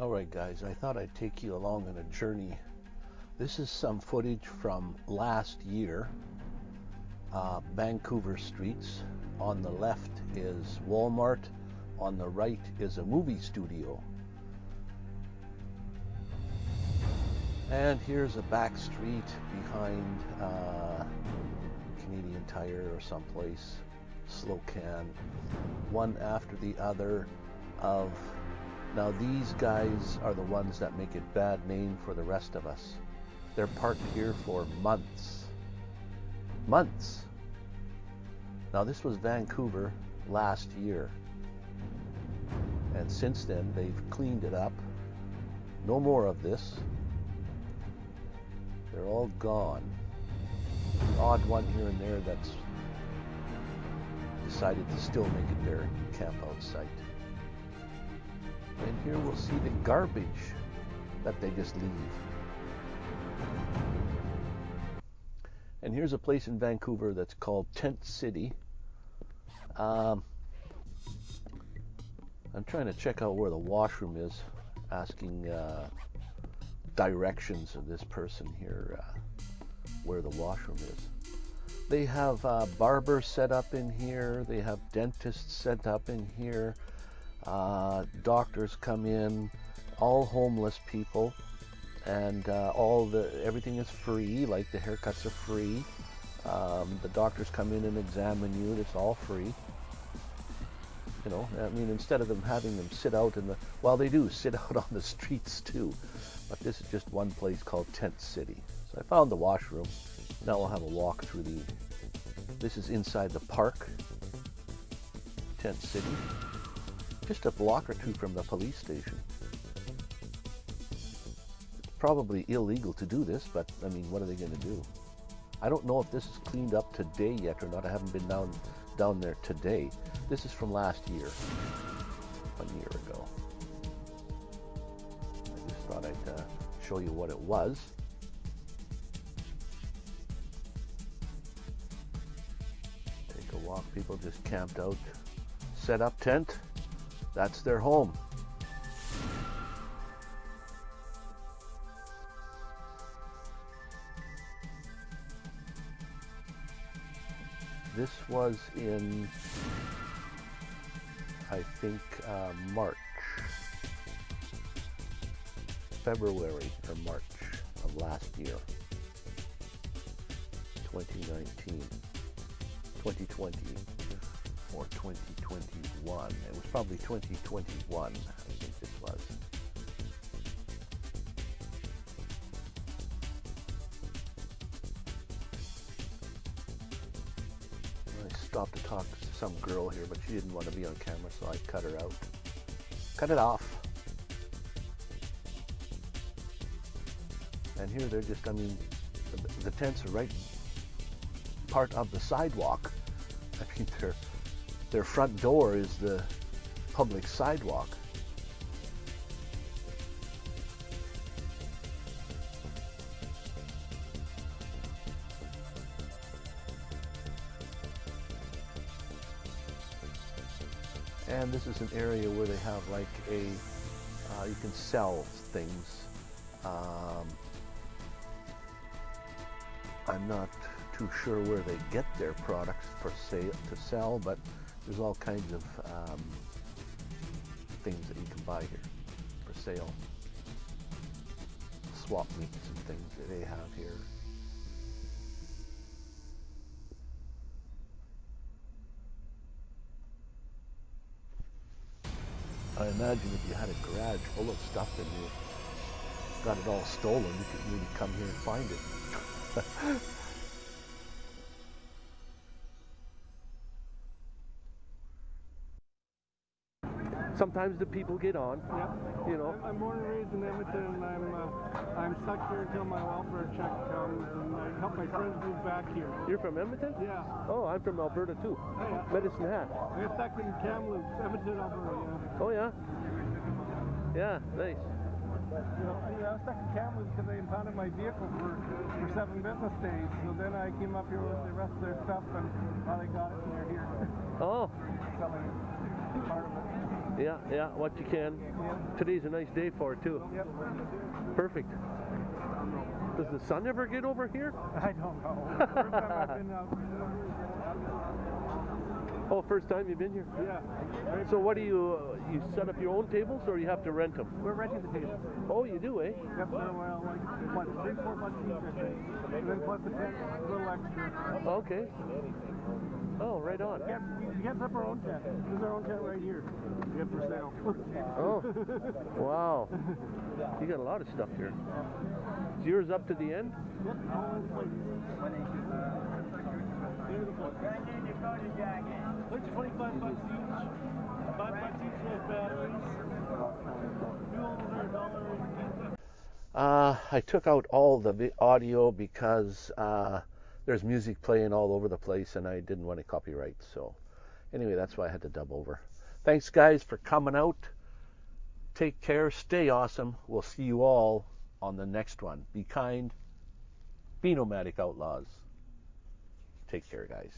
All right, guys, I thought I'd take you along on a journey. This is some footage from last year. Uh, Vancouver streets. On the left is Walmart. On the right is a movie studio. And here's a back street behind uh, Canadian Tire or someplace, Slocan, one after the other of now these guys are the ones that make it bad name for the rest of us. They're parked here for months. Months. Now this was Vancouver last year. And since then they've cleaned it up. No more of this. They're all gone. The odd one here and there that's decided to still make it their camp out site. Here we'll see the garbage that they just leave. And here's a place in Vancouver that's called Tent City. Um, I'm trying to check out where the washroom is, asking uh, directions of this person here uh, where the washroom is. They have uh, barbers set up in here. They have dentists set up in here. Uh, doctors come in, all homeless people, and uh, all the everything is free. Like the haircuts are free. Um, the doctors come in and examine you. It's all free. You know, I mean, instead of them having them sit out in the, well, they do sit out on the streets too, but this is just one place called Tent City. So I found the washroom. Now we'll have a walk through the, this is inside the park, Tent City just a block or two from the police station. It's probably illegal to do this, but I mean, what are they going to do? I don't know if this is cleaned up today yet or not. I haven't been down down there today. This is from last year, one year ago. I just thought I'd uh, show you what it was. Take a walk. People just camped out, set up tent. That's their home. This was in, I think, uh, March, February or March of last year, 2019, 2020 or 2021. It was probably 2021, I think it was. I stopped to talk to some girl here, but she didn't want to be on camera, so I cut her out. Cut it off. And here they're just, I mean, the, the tents are right part of the sidewalk. I mean, they're their front door is the public sidewalk. And this is an area where they have like a, uh, you can sell things. Um, I'm not too sure where they get their products for sale to sell, but there's all kinds of um, things that you can buy here for sale. Swap meets and things that they have here. I imagine if you had a garage full of stuff and you got it all stolen, you could really come here and find it. sometimes the people get on. Yeah. You know. I'm born and raised in Edmonton, and I'm uh, I'm stuck here until my welfare check comes, and I help my friends move back here. You're from Edmonton? Yeah. Oh, I'm from Alberta too. Oh, yeah. Medicine Hat. We're stuck in Kamloops, Edmonton, Alberta. Yeah. Oh yeah. Yeah, nice. You know, I was stuck in Kamloops because they impounded my vehicle for, for seven business days. So then I came up here with the rest of their stuff, and finally got it, and they're here. Oh. Selling part of it. Yeah, yeah, what you can. Today's a nice day for it too. Yep. Perfect. Does the sun ever get over here? I don't know. First time I've been out. Oh, first time you've been here. Yeah. So what do you uh, you set up your own tables or you have to rent them? We're renting the table. Oh, you do, eh? Yep, they're well, like, what, three, four bucks each, I think. And then plus the tent, a little extra. Okay. Oh, right on. Yeah, we set up our own tent. There's our own tent right here. We have for sale. Oh, wow. You got a lot of stuff here. Is yours up to the end? Yep, all in place. Which 25 bucks each? Five bucks each for batteries. Fuel are a dollar Uh, I took out all the audio because uh, there's music playing all over the place and I didn't want to copyright. So, anyway, that's why I had to dub over. Thanks, guys, for coming out. Take care. Stay awesome. We'll see you all on the next one. Be kind. Be nomadic outlaws. Take care, guys.